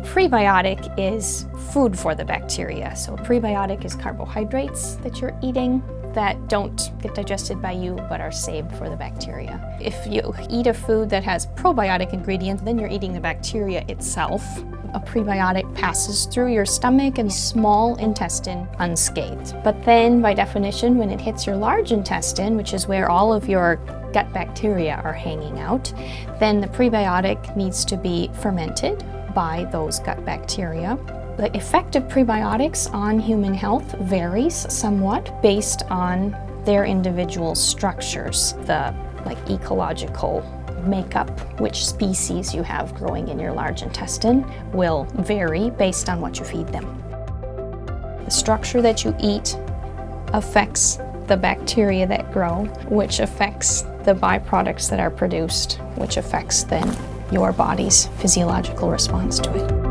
prebiotic is food for the bacteria. So a prebiotic is carbohydrates that you're eating that don't get digested by you but are saved for the bacteria. If you eat a food that has probiotic ingredients, then you're eating the bacteria itself. A prebiotic passes through your stomach and small intestine unscathed. But then, by definition, when it hits your large intestine, which is where all of your gut bacteria are hanging out, then the prebiotic needs to be fermented by those gut bacteria. The effect of prebiotics on human health varies somewhat based on their individual structures, the like ecological makeup, which species you have growing in your large intestine will vary based on what you feed them. The structure that you eat affects the bacteria that grow, which affects the byproducts that are produced, which affects then your body's physiological response to it.